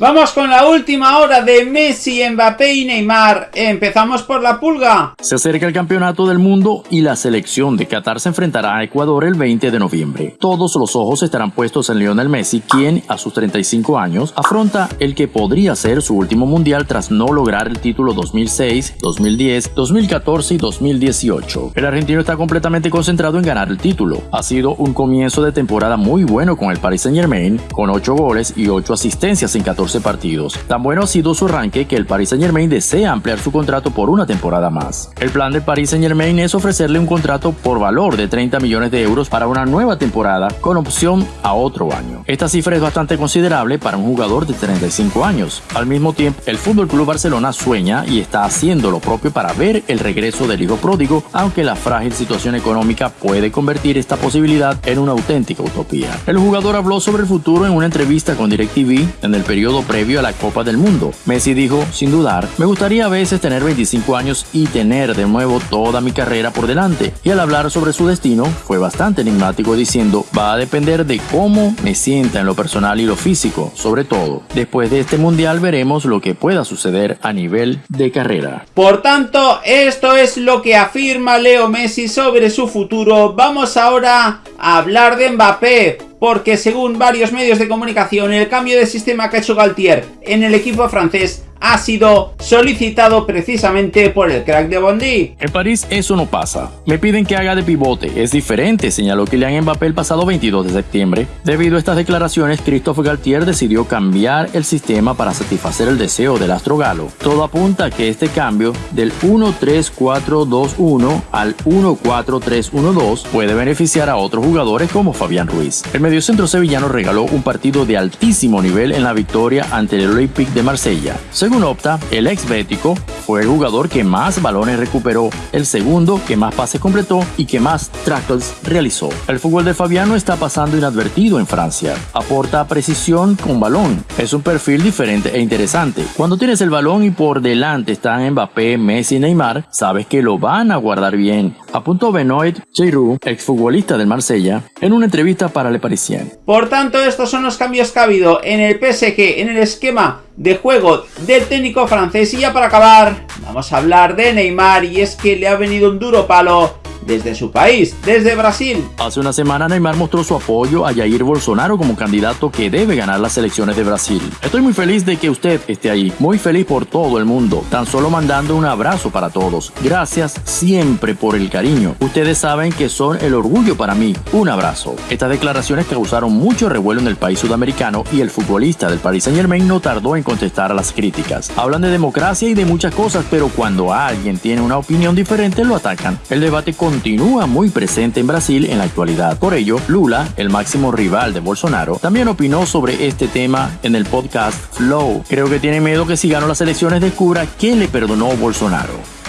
Vamos con la última hora de Messi, Mbappé y Neymar. Empezamos por la pulga. Se acerca el campeonato del mundo y la selección de Qatar se enfrentará a Ecuador el 20 de noviembre. Todos los ojos estarán puestos en Lionel Messi, quien a sus 35 años afronta el que podría ser su último mundial tras no lograr el título 2006, 2010, 2014 y 2018. El argentino está completamente concentrado en ganar el título. Ha sido un comienzo de temporada muy bueno con el Paris Saint Germain, con 8 goles y 8 asistencias en 14 partidos. Tan bueno ha sido su arranque que el Paris Saint Germain desea ampliar su contrato por una temporada más. El plan del Paris Saint Germain es ofrecerle un contrato por valor de 30 millones de euros para una nueva temporada con opción a otro año. Esta cifra es bastante considerable para un jugador de 35 años. Al mismo tiempo, el Fútbol Club Barcelona sueña y está haciendo lo propio para ver el regreso del hijo pródigo, aunque la frágil situación económica puede convertir esta posibilidad en una auténtica utopía. El jugador habló sobre el futuro en una entrevista con DirecTV en el periodo previo a la Copa del Mundo. Messi dijo, sin dudar, me gustaría a veces tener 25 años y tener de nuevo toda mi carrera por delante. Y al hablar sobre su destino, fue bastante enigmático diciendo, va a depender de cómo me sienta en lo personal y lo físico, sobre todo. Después de este mundial veremos lo que pueda suceder a nivel de carrera. Por tanto, esto es lo que afirma Leo Messi sobre su futuro. Vamos ahora a hablar de Mbappé porque según varios medios de comunicación el cambio de sistema que ha hecho Galtier en el equipo francés ha sido solicitado precisamente por el crack de Bondi. En París eso no pasa. Me piden que haga de pivote. Es diferente, señaló Kylian Mbappé el pasado 22 de septiembre. Debido a estas declaraciones, Christophe Galtier decidió cambiar el sistema para satisfacer el deseo del astro galo. Todo apunta a que este cambio del 1-3-4-2-1 al 1-4-3-1-2 puede beneficiar a otros jugadores como Fabián Ruiz. El mediocentro sevillano regaló un partido de altísimo nivel en la victoria ante el Olympique de Marsella. Según Opta, el ex bético fue el jugador que más balones recuperó, el segundo que más pases completó y que más tackles realizó. El fútbol de Fabiano está pasando inadvertido en Francia. Aporta precisión con balón. Es un perfil diferente e interesante. Cuando tienes el balón y por delante están Mbappé, Messi y Neymar, sabes que lo van a guardar bien. Apuntó Benoit Giroud, exfutbolista del Marsella, en una entrevista para Le Parisien. Por tanto, estos son los cambios que ha habido en el PSG, en el esquema de juego del técnico francés. Y ya para acabar, vamos a hablar de Neymar y es que le ha venido un duro palo desde su país, desde Brasil. Hace una semana Neymar mostró su apoyo a Jair Bolsonaro como candidato que debe ganar las elecciones de Brasil. Estoy muy feliz de que usted esté ahí, muy feliz por todo el mundo, tan solo mandando un abrazo para todos. Gracias siempre por el cariño. Ustedes saben que son el orgullo para mí. Un abrazo. Estas declaraciones causaron mucho revuelo en el país sudamericano y el futbolista del Paris Saint Germain no tardó en contestar a las críticas. Hablan de democracia y de muchas cosas, pero cuando alguien tiene una opinión diferente lo atacan. El debate con continúa muy presente en Brasil en la actualidad. Por ello, Lula, el máximo rival de Bolsonaro, también opinó sobre este tema en el podcast Flow. Creo que tiene miedo que si ganó las elecciones descubra que le perdonó Bolsonaro.